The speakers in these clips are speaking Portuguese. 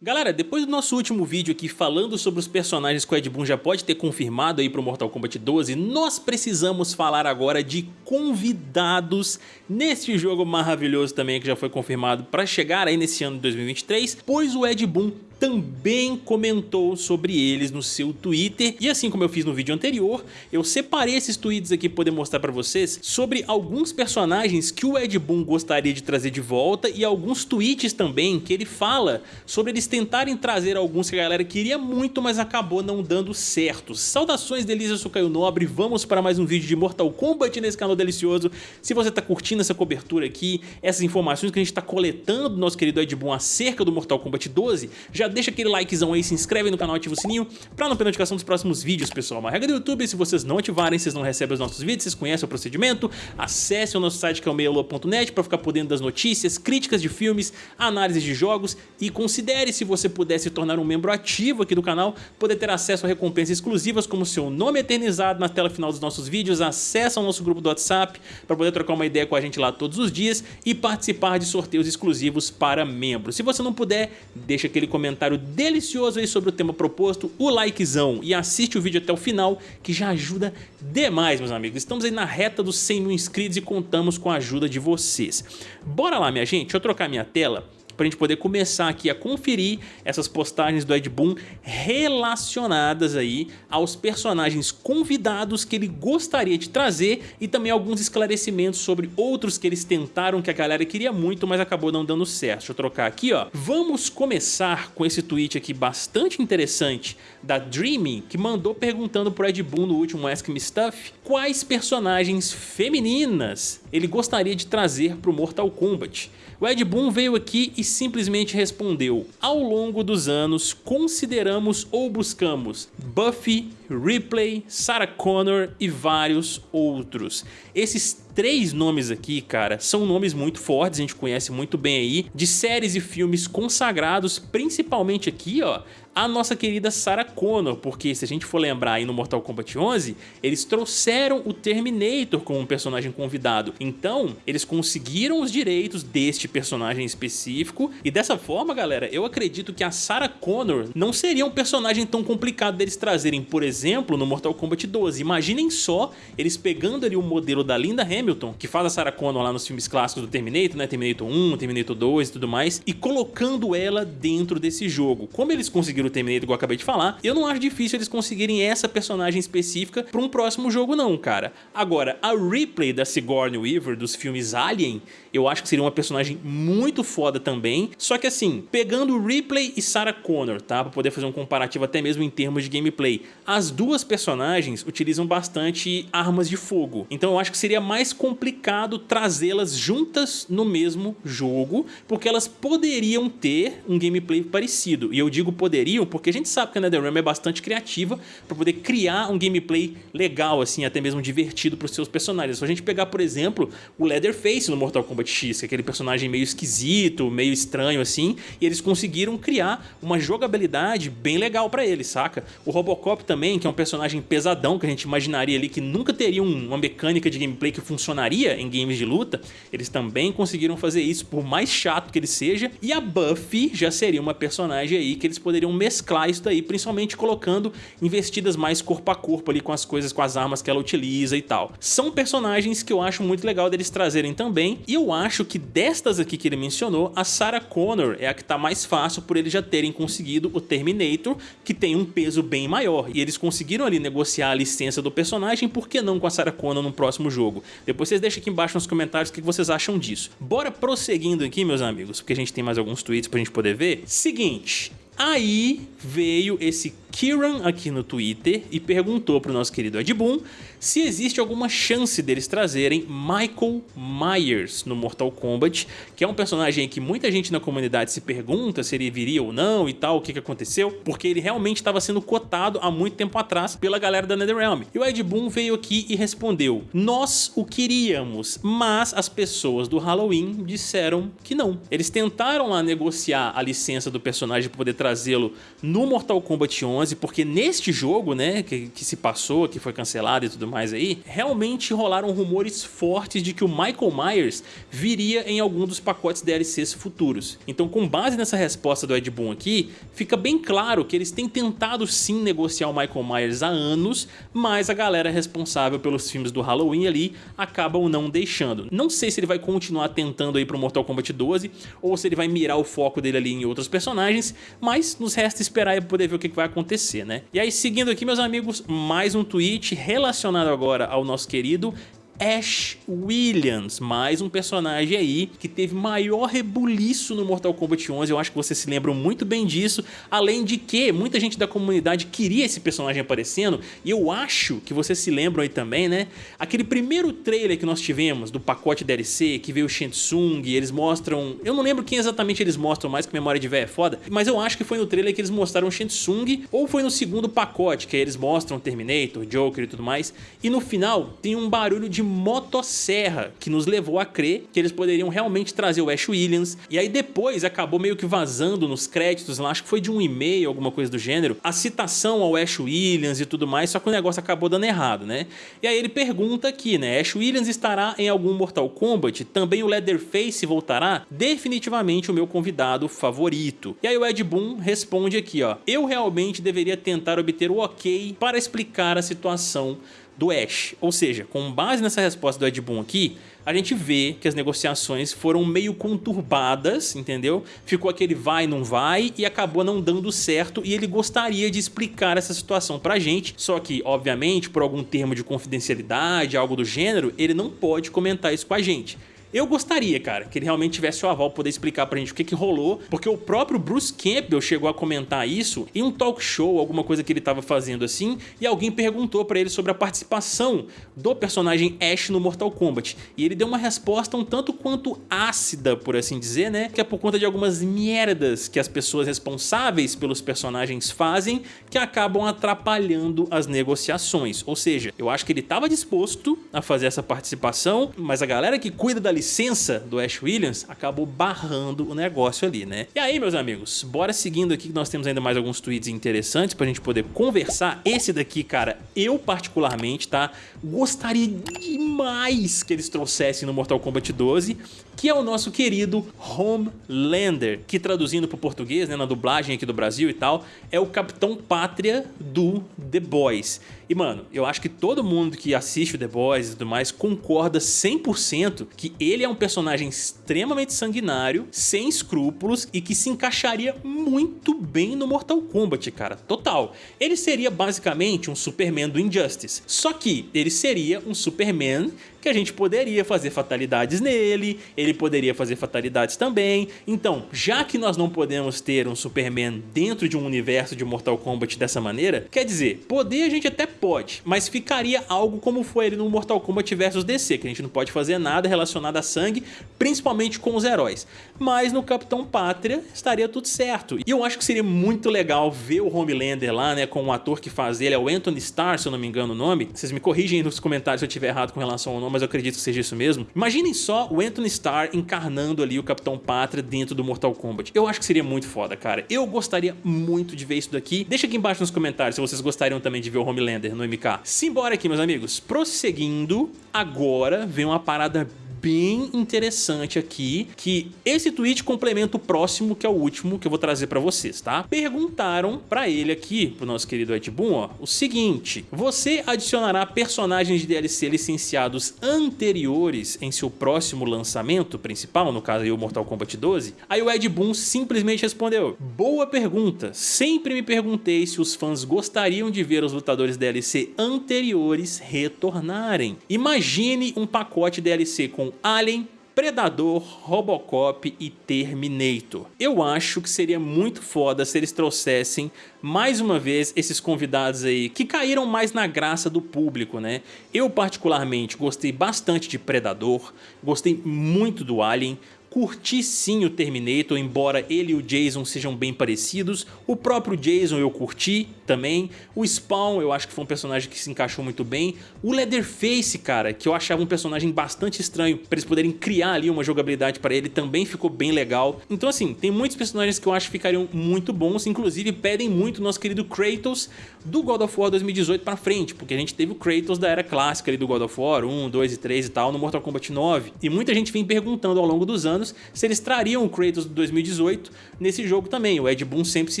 Galera, depois do nosso último vídeo aqui falando sobre os personagens que o Ed Boon já pode ter confirmado aí pro Mortal Kombat 12, nós precisamos falar agora de convidados neste jogo maravilhoso também que já foi confirmado para chegar aí nesse ano de 2023, pois o Ed Boon também comentou sobre eles no seu Twitter e assim como eu fiz no vídeo anterior, eu separei esses tweets aqui para poder mostrar para vocês sobre alguns personagens que o Ed Boon gostaria de trazer de volta e alguns tweets também que ele fala sobre eles tentarem trazer alguns que a galera queria muito, mas acabou não dando certo. Saudações delícia, eu sou Caio Nobre, vamos para mais um vídeo de Mortal Kombat nesse canal delicioso. Se você tá curtindo essa cobertura aqui, essas informações que a gente tá coletando do nosso querido Ed Boon acerca do Mortal Kombat 12, já deixa aquele likezão aí, se inscreve no canal, ativa o sininho pra não perder notificação dos próximos vídeos, pessoal. Uma regra do YouTube, se vocês não ativarem, vocês não recebem os nossos vídeos, vocês conhecem o procedimento, acesse o nosso site que é o meialua.net pra ficar por dentro das notícias, críticas de filmes, análises de jogos e considere se você puder se tornar um membro ativo aqui do canal, poder ter acesso a recompensas exclusivas como seu nome eternizado na tela final dos nossos vídeos, acesso ao nosso grupo do WhatsApp para poder trocar uma ideia com a gente lá todos os dias e participar de sorteios exclusivos para membros. Se você não puder, deixa aquele comentário comentário delicioso aí sobre o tema proposto, o likezão e assiste o vídeo até o final que já ajuda demais meus amigos. Estamos aí na reta dos 100 mil inscritos e contamos com a ajuda de vocês. Bora lá minha gente, deixa eu trocar minha tela para a gente poder começar aqui a conferir essas postagens do Ed Boon relacionadas aí aos personagens convidados que ele gostaria de trazer e também alguns esclarecimentos sobre outros que eles tentaram que a galera queria muito, mas acabou não dando certo. Deixa eu trocar aqui, ó. Vamos começar com esse tweet aqui bastante interessante da Dreamy, que mandou perguntando pro Ed Boon no último Ask Me Stuff quais personagens femininas ele gostaria de trazer pro Mortal Kombat. O Ed Boon veio aqui e simplesmente respondeu Ao longo dos anos, consideramos ou buscamos Buffy, Ripley, Sarah Connor e vários outros. Esses três nomes aqui, cara, são nomes muito fortes, a gente conhece muito bem aí, de séries e filmes consagrados, principalmente aqui, ó, a nossa querida Sarah Connor, porque se a gente for lembrar aí no Mortal Kombat 11, eles trouxeram o Terminator como um personagem convidado. Então, eles conseguiram os direitos deste personagem específico e dessa forma, galera, eu acredito que a Sarah Connor não seria um personagem tão complicado deles trazerem, por exemplo, no Mortal Kombat 12. Imaginem só eles pegando ali o modelo da Linda Hamilton, que faz a Sarah Connor lá nos filmes clássicos do Terminator, né, Terminator 1, Terminator 2 e tudo mais, e colocando ela dentro desse jogo. Como eles conseguiram do Terminator, igual eu acabei de falar, eu não acho difícil eles conseguirem essa personagem específica para um próximo jogo não, cara. Agora, a Ripley da Sigourney Weaver dos filmes Alien, eu acho que seria uma personagem muito foda também, só que assim, pegando Ripley e Sarah Connor, tá, para poder fazer um comparativo até mesmo em termos de gameplay, as duas personagens utilizam bastante armas de fogo, então eu acho que seria mais complicado trazê-las juntas no mesmo jogo, porque elas poderiam ter um gameplay parecido, e eu digo poderiam porque a gente sabe que a NetherRealm é bastante criativa para poder criar um gameplay legal, assim, até mesmo divertido para os seus personagens. Se a gente pegar, por exemplo, o Leatherface no Mortal Kombat X, que é aquele personagem meio esquisito, meio estranho assim, e eles conseguiram criar uma jogabilidade bem legal para ele, saca? O Robocop também, que é um personagem pesadão, que a gente imaginaria ali que nunca teria uma mecânica de gameplay que funcionaria em games de luta, eles também conseguiram fazer isso, por mais chato que ele seja, e a Buffy já seria uma personagem aí que eles poderiam mesclar isso daí, principalmente colocando investidas mais corpo a corpo ali com as coisas, com as armas que ela utiliza e tal. São personagens que eu acho muito legal deles trazerem também, e eu acho que destas aqui que ele mencionou, a Sarah Connor é a que tá mais fácil por eles já terem conseguido o Terminator, que tem um peso bem maior, e eles conseguiram ali negociar a licença do personagem, por que não com a Sarah Connor no próximo jogo? Depois vocês deixem aqui embaixo nos comentários o que vocês acham disso. Bora prosseguindo aqui, meus amigos, porque a gente tem mais alguns tweets pra gente poder ver. Seguinte, Aí veio esse Kieran aqui no Twitter e perguntou para o nosso querido Ed Boon se existe alguma chance deles trazerem Michael Myers no Mortal Kombat, que é um personagem que muita gente na comunidade se pergunta se ele viria ou não e tal, o que, que aconteceu, porque ele realmente estava sendo cotado há muito tempo atrás pela galera da NetherRealm. E o Ed Boon veio aqui e respondeu, nós o queríamos, mas as pessoas do Halloween disseram que não. Eles tentaram lá negociar a licença do personagem para poder trazê-lo no Mortal Kombat 11, 12, porque neste jogo, né, que, que se passou, que foi cancelado e tudo mais aí, realmente rolaram rumores fortes de que o Michael Myers viria em algum dos pacotes DLCs futuros. Então com base nessa resposta do Ed Boon aqui, fica bem claro que eles têm tentado sim negociar o Michael Myers há anos, mas a galera responsável pelos filmes do Halloween ali acabam não deixando. Não sei se ele vai continuar tentando aí pro Mortal Kombat 12 ou se ele vai mirar o foco dele ali em outros personagens, mas nos resta esperar e poder ver o que vai acontecer, né? E aí seguindo aqui meus amigos, mais um tweet relacionado agora ao nosso querido Ash Williams, mais um personagem aí que teve maior rebuliço no Mortal Kombat 11, eu acho que vocês se lembram muito bem disso, além de que muita gente da comunidade queria esse personagem aparecendo, e eu acho que vocês se lembram aí também, né? Aquele primeiro trailer que nós tivemos do pacote DLC, que veio o Shensung, eles mostram... Eu não lembro quem exatamente eles mostram mais, que memória de véia é foda, mas eu acho que foi no trailer que eles mostraram o Shensung, ou foi no segundo pacote, que aí eles mostram Terminator, Joker e tudo mais, e no final tem um barulho de motosserra, que nos levou a crer que eles poderiam realmente trazer o Ash Williams, e aí depois acabou meio que vazando nos créditos, lá, acho que foi de um e-mail, alguma coisa do gênero, a citação ao Ash Williams e tudo mais, só que o negócio acabou dando errado, né? E aí ele pergunta aqui, né, Ash Williams estará em algum Mortal Kombat? Também o Leatherface voltará? Definitivamente o meu convidado favorito. E aí o Ed Boon responde aqui, ó, eu realmente deveria tentar obter o ok para explicar a situação do Ash. Ou seja, com base nessa resposta do Ed Boon aqui, a gente vê que as negociações foram meio conturbadas, entendeu? Ficou aquele vai, não vai e acabou não dando certo e ele gostaria de explicar essa situação pra gente, só que, obviamente, por algum termo de confidencialidade, algo do gênero, ele não pode comentar isso com a gente. Eu gostaria, cara, que ele realmente tivesse o aval poder explicar pra gente o que que rolou, porque o próprio Bruce Campbell chegou a comentar isso em um talk show, alguma coisa que ele tava fazendo assim, e alguém perguntou pra ele sobre a participação do personagem Ash no Mortal Kombat. E ele deu uma resposta um tanto quanto ácida, por assim dizer, né? Que é por conta de algumas merdas que as pessoas responsáveis pelos personagens fazem que acabam atrapalhando as negociações. Ou seja, eu acho que ele estava disposto a fazer essa participação, mas a galera que cuida da licença do Ash Williams acabou barrando o negócio ali, né? E aí, meus amigos, bora seguindo aqui que nós temos ainda mais alguns tweets interessantes pra gente poder conversar. Esse daqui, cara, eu particularmente, tá? Gostaria demais que eles trouxessem no Mortal Kombat 12, que é o nosso querido Homelander, que traduzindo para o português, né, na dublagem aqui do Brasil e tal, é o Capitão Pátria do The Boys. E mano, eu acho que todo mundo que assiste o The Boys e tudo mais concorda 100% que ele é um personagem extremamente sanguinário, sem escrúpulos e que se encaixaria muito bem no Mortal Kombat, cara, total. Ele seria basicamente um Superman do Injustice, só que ele seria um Superman que a gente poderia fazer fatalidades nele, ele poderia fazer fatalidades também. Então, já que nós não podemos ter um Superman dentro de um universo de Mortal Kombat dessa maneira, quer dizer, poder a gente até pode, mas ficaria algo como foi ele no Mortal Kombat vs DC, que a gente não pode fazer nada relacionado a sangue, principalmente com os heróis. Mas no Capitão Pátria estaria tudo certo. E eu acho que seria muito legal ver o Homelander lá, né, com o ator que faz ele, é o Anthony Starr, se eu não me engano o nome. Vocês me corrigem nos comentários se eu estiver errado com relação ao nome, mas eu acredito que seja isso mesmo. Imaginem só o Anthony Starr encarnando ali o Capitão Pátria dentro do Mortal Kombat. Eu acho que seria muito foda, cara. Eu gostaria muito de ver isso daqui. Deixa aqui embaixo nos comentários se vocês gostariam também de ver o Homelander no MK. Simbora aqui, meus amigos. Prosseguindo, agora vem uma parada bem interessante aqui, que esse tweet complementa o próximo, que é o último que eu vou trazer pra vocês, tá? Perguntaram pra ele aqui, pro nosso querido Ed Boon, ó, o seguinte, você adicionará personagens de DLC licenciados anteriores em seu próximo lançamento principal, no caso aí o Mortal Kombat 12? Aí o Ed Boon simplesmente respondeu, boa pergunta, sempre me perguntei se os fãs gostariam de ver os lutadores DLC anteriores retornarem. Imagine um pacote DLC com Alien, Predador, Robocop e Terminator. Eu acho que seria muito foda se eles trouxessem mais uma vez esses convidados aí que caíram mais na graça do público, né? Eu particularmente gostei bastante de Predador, gostei muito do Alien, Curti sim o Terminator, embora ele e o Jason sejam bem parecidos. O próprio Jason eu curti também. O Spawn eu acho que foi um personagem que se encaixou muito bem. O Leatherface, cara, que eu achava um personagem bastante estranho, para eles poderem criar ali uma jogabilidade para ele, também ficou bem legal. Então assim, tem muitos personagens que eu acho que ficariam muito bons, inclusive pedem muito nosso querido Kratos do God of War 2018 para frente, porque a gente teve o Kratos da era clássica ali do God of War 1, 2 e 3 e tal no Mortal Kombat 9. E muita gente vem perguntando ao longo dos anos anos, se eles trariam o Kratos de 2018 nesse jogo também. O Ed Boon sempre se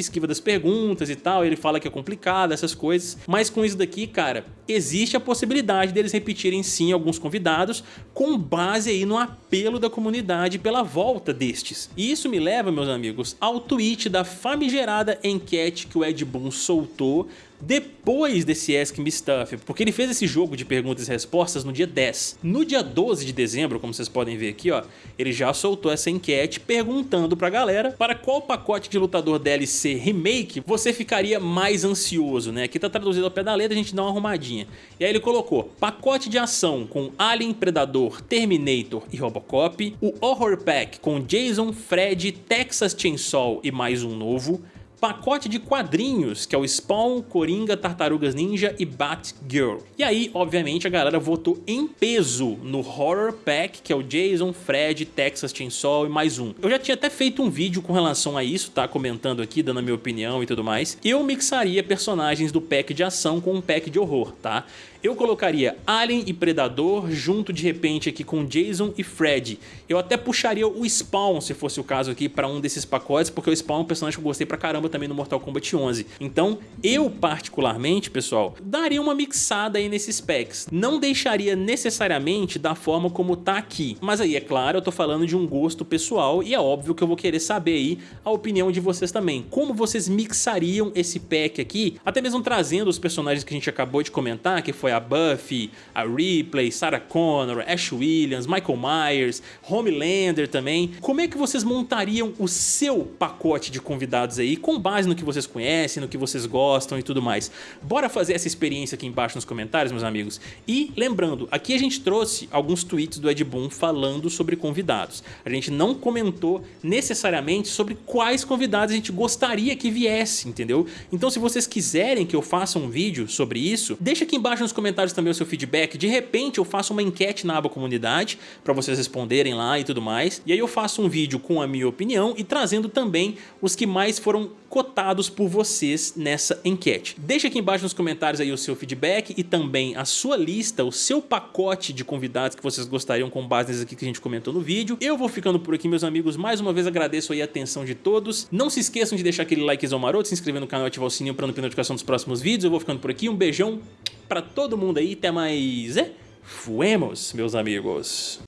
esquiva das perguntas e tal, ele fala que é complicado, essas coisas. Mas com isso daqui, cara, existe a possibilidade deles repetirem sim alguns convidados com base aí no apelo da comunidade pela volta destes. E isso me leva, meus amigos, ao tweet da famigerada enquete que o Ed Boon soltou depois desse Ask Me Stuff, porque ele fez esse jogo de perguntas e respostas no dia 10. No dia 12 de dezembro, como vocês podem ver aqui, ó, ele já soltou essa enquete perguntando pra galera para qual pacote de lutador DLC remake você ficaria mais ansioso, né? Aqui tá traduzido ao pé da letra, a gente dá uma arrumadinha. E aí ele colocou pacote de ação com Alien, Predador, Terminator e Robocop, o Horror Pack com Jason, Fred, Texas Chainsaw e mais um novo, pacote de quadrinhos, que é o Spawn, Coringa, Tartarugas Ninja e Batgirl. E aí, obviamente, a galera votou em peso no Horror Pack, que é o Jason, Fred, Texas Chainsaw e mais um. Eu já tinha até feito um vídeo com relação a isso, tá? Comentando aqui, dando a minha opinião e tudo mais. Eu mixaria personagens do pack de ação com um pack de horror, tá? Eu colocaria Alien e Predador junto de repente aqui com Jason e Fred. Eu até puxaria o Spawn, se fosse o caso aqui, para um desses pacotes, porque o Spawn é um personagem que eu gostei pra caramba também no Mortal Kombat 11. Então, eu particularmente, pessoal, daria uma mixada aí nesses packs. Não deixaria necessariamente da forma como tá aqui. Mas aí, é claro, eu tô falando de um gosto pessoal e é óbvio que eu vou querer saber aí a opinião de vocês também. Como vocês mixariam esse pack aqui, até mesmo trazendo os personagens que a gente acabou de comentar, que foi a Buffy, a Ripley, Sarah Connor, Ash Williams, Michael Myers, Homelander também. Como é que vocês montariam o seu pacote de convidados aí, com base no que vocês conhecem, no que vocês gostam e tudo mais? Bora fazer essa experiência aqui embaixo nos comentários, meus amigos? E lembrando, aqui a gente trouxe alguns tweets do Ed Boon falando sobre convidados. A gente não comentou necessariamente sobre quais convidados a gente gostaria que viesse, entendeu? Então se vocês quiserem que eu faça um vídeo sobre isso, deixa aqui embaixo nos comentários também o seu feedback. De repente eu faço uma enquete na aba comunidade para vocês responderem lá e tudo mais. E aí eu faço um vídeo com a minha opinião e trazendo também os que mais foram cotados por vocês nessa enquete. Deixa aqui embaixo nos comentários aí o seu feedback e também a sua lista, o seu pacote de convidados que vocês gostariam com base nesses aqui que a gente comentou no vídeo. Eu vou ficando por aqui, meus amigos. Mais uma vez agradeço aí a atenção de todos. Não se esqueçam de deixar aquele likezão maroto, se inscrever no canal e ativar o sininho para não perder notificação dos próximos vídeos. Eu vou ficando por aqui. Um beijão pra todo mundo aí. Até mais. É? Fuemos, meus amigos.